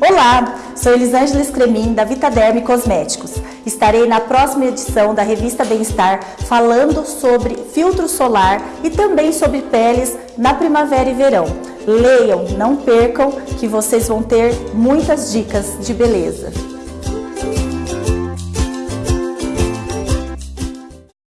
Olá, sou Elisângela Scremin da Vitaderm Cosméticos. Estarei na próxima edição da revista Bem-Estar falando sobre filtro solar e também sobre peles na primavera e verão. Leiam, não percam que vocês vão ter muitas dicas de beleza.